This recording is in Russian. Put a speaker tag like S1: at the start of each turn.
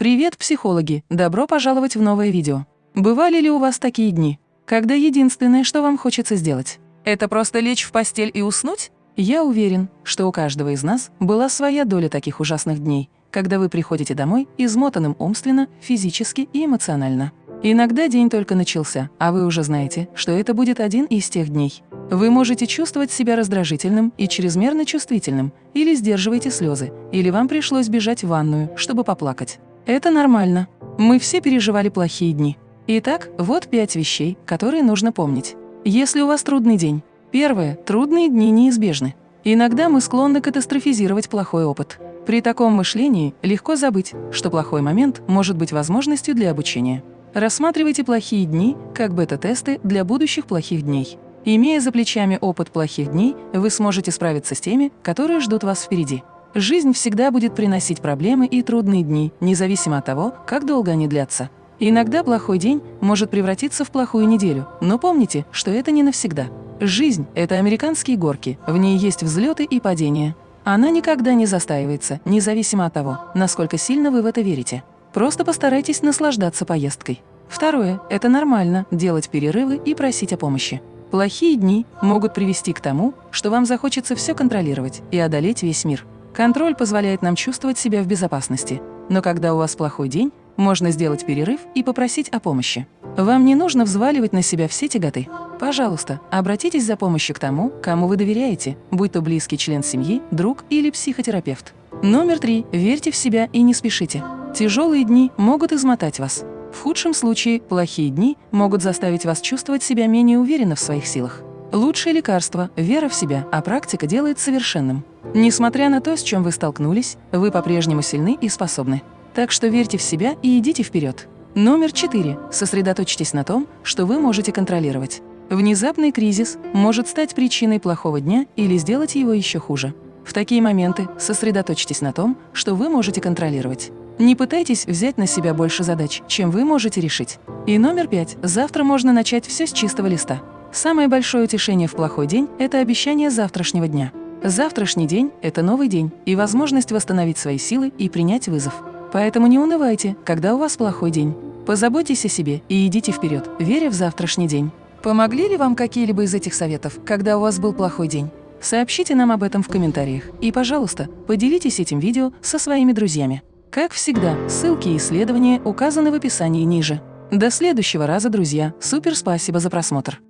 S1: Привет, психологи! Добро пожаловать в новое видео. Бывали ли у вас такие дни, когда единственное, что вам хочется сделать, это просто лечь в постель и уснуть? Я уверен, что у каждого из нас была своя доля таких ужасных дней, когда вы приходите домой измотанным умственно, физически и эмоционально. Иногда день только начался, а вы уже знаете, что это будет один из тех дней. Вы можете чувствовать себя раздражительным и чрезмерно чувствительным, или сдерживаете слезы, или вам пришлось бежать в ванную, чтобы поплакать. Это нормально. Мы все переживали плохие дни. Итак, вот пять вещей, которые нужно помнить. Если у вас трудный день. Первое. Трудные дни неизбежны. Иногда мы склонны катастрофизировать плохой опыт. При таком мышлении легко забыть, что плохой момент может быть возможностью для обучения. Рассматривайте плохие дни как бета-тесты для будущих плохих дней. Имея за плечами опыт плохих дней, вы сможете справиться с теми, которые ждут вас впереди. Жизнь всегда будет приносить проблемы и трудные дни, независимо от того, как долго они длятся. Иногда плохой день может превратиться в плохую неделю, но помните, что это не навсегда. Жизнь – это американские горки, в ней есть взлеты и падения. Она никогда не застаивается, независимо от того, насколько сильно вы в это верите. Просто постарайтесь наслаждаться поездкой. Второе – это нормально делать перерывы и просить о помощи. Плохие дни могут привести к тому, что вам захочется все контролировать и одолеть весь мир. Контроль позволяет нам чувствовать себя в безопасности. Но когда у вас плохой день, можно сделать перерыв и попросить о помощи. Вам не нужно взваливать на себя все тяготы. Пожалуйста, обратитесь за помощью к тому, кому вы доверяете, будь то близкий член семьи, друг или психотерапевт. Номер три. Верьте в себя и не спешите. Тяжелые дни могут измотать вас. В худшем случае, плохие дни могут заставить вас чувствовать себя менее уверенно в своих силах. Лучшее лекарство – вера в себя, а практика делает совершенным. Несмотря на то, с чем вы столкнулись, вы по-прежнему сильны и способны. Так что верьте в себя и идите вперед. Номер четыре. Сосредоточьтесь на том, что вы можете контролировать. Внезапный кризис может стать причиной плохого дня или сделать его еще хуже. В такие моменты сосредоточьтесь на том, что вы можете контролировать. Не пытайтесь взять на себя больше задач, чем вы можете решить. И номер пять. Завтра можно начать все с чистого листа. Самое большое утешение в плохой день – это обещание завтрашнего дня. Завтрашний день – это новый день и возможность восстановить свои силы и принять вызов. Поэтому не унывайте, когда у вас плохой день. Позаботьтесь о себе и идите вперед, веря в завтрашний день. Помогли ли вам какие-либо из этих советов, когда у вас был плохой день? Сообщите нам об этом в комментариях. И, пожалуйста, поделитесь этим видео со своими друзьями. Как всегда, ссылки и исследования указаны в описании ниже. До следующего раза, друзья. Супер спасибо за просмотр.